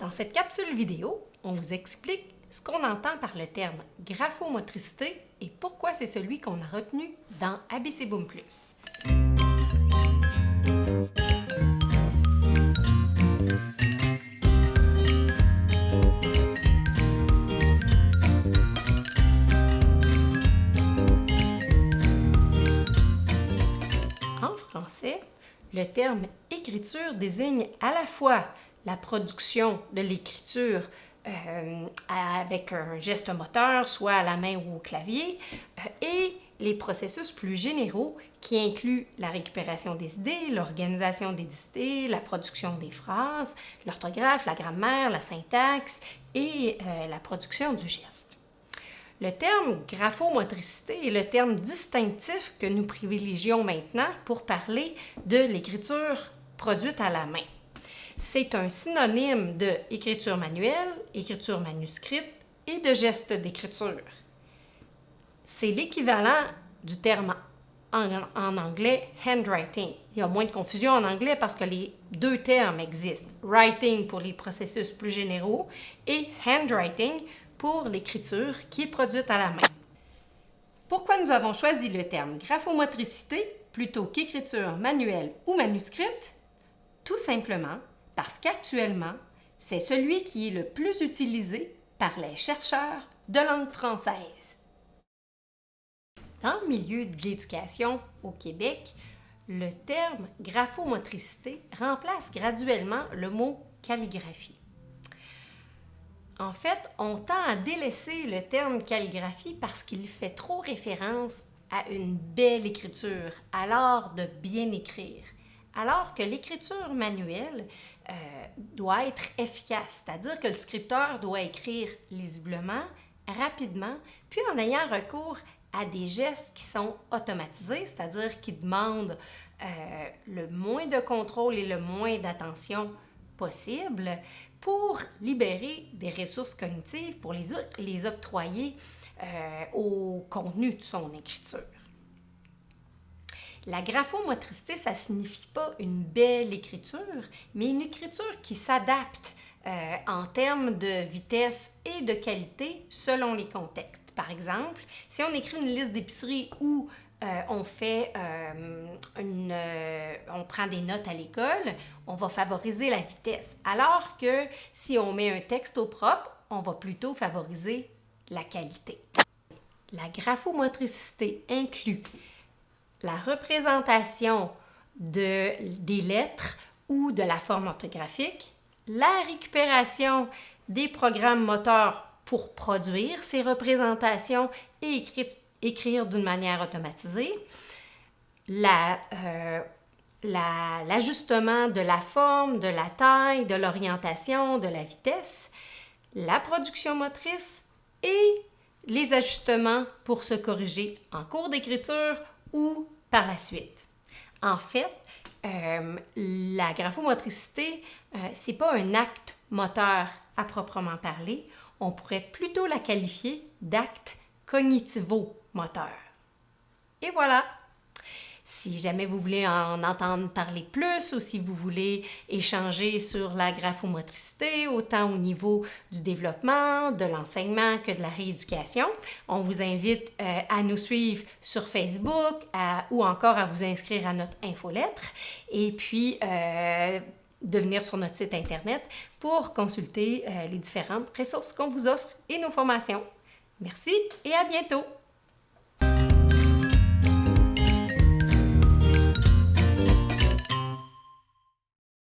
Dans cette capsule vidéo, on vous explique ce qu'on entend par le terme graphomotricité et pourquoi c'est celui qu'on a retenu dans ABC Boom Plus. En français, le terme écriture désigne à la fois la production de l'écriture euh, avec un geste moteur, soit à la main ou au clavier, euh, et les processus plus généraux qui incluent la récupération des idées, l'organisation des idées, la production des phrases, l'orthographe, la grammaire, la syntaxe et euh, la production du geste. Le terme graphomotricité est le terme distinctif que nous privilégions maintenant pour parler de l'écriture produite à la main. C'est un synonyme de écriture manuelle, écriture manuscrite et de geste d'écriture. C'est l'équivalent du terme en, anglais handwriting. Il y a moins de confusion en anglais parce que les deux termes existent. Writing pour les processus plus généraux et handwriting pour l'écriture qui est produite à la main. Pourquoi nous avons choisi le terme graphomotricité plutôt qu'écriture manuelle ou manuscrite? Simplement parce qu'actuellement, c'est celui qui est le plus utilisé par les chercheurs de langue française. Dans le milieu de l'éducation au Québec, le terme graphomotricité remplace graduellement le mot calligraphie. En fait, on tend à délaisser le terme calligraphie parce qu'il fait trop référence à une belle écriture, à l'art de bien écrire, alors que l'écriture manuelle euh, doit être efficace, c'est-à-dire que le scripteur doit écrire lisiblement, rapidement, puis en ayant recours à des gestes qui sont automatisés, c'est-à-dire qui demandent euh, le moins de contrôle et le moins d'attention possible pour libérer des ressources cognitives, pour les, les octroyer euh, au contenu de son écriture. La graphomotricité, ça signifie pas une belle écriture, mais une écriture qui s'adapte euh, en termes de vitesse et de qualité selon les contextes. Par exemple, si on écrit une liste d'épicerie où euh, on fait euh, on prend des notes à l'école, on va favoriser la vitesse. Alors que si on met un texte au propre, on va plutôt favoriser la qualité. La graphomotricité inclut la représentation de, des lettres ou de la forme orthographique, la récupération des programmes moteurs pour produire ces représentations et écrire d'une manière automatisée, euh, l'ajustement la, de la forme, de la taille, de l'orientation, de la vitesse, la production motrice et les ajustements pour se corriger en cours d'écriture ou par la suite. En fait, euh, la graphomotricité, euh, c'est pas un acte moteur à proprement parler. On pourrait plutôt la qualifier d'acte cognitivo-moteur. Et voilà! Si jamais vous voulez en entendre parler plus ou si vous voulez échanger sur la graphomotricité, autant au niveau du développement, de l'enseignement que de la rééducation, on vous invite euh, à nous suivre sur Facebook ou encore à vous inscrire à notre infolettre et puis euh, de venir sur notre site Internet pour consulter euh, les différentes ressources qu'on vous offre et nos formations. Merci et à bientôt!